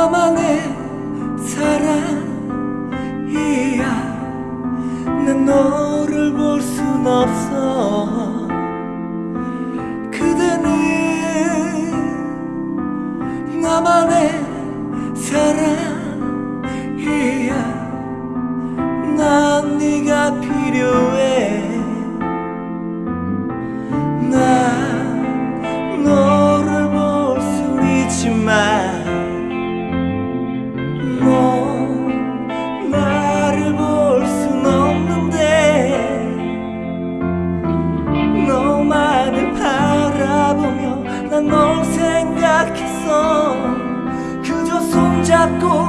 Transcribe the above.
너만의 사랑이야. 난 너를 볼 순 없어. 그대는 나만의 사랑 널 생각했어. 그저 손잡고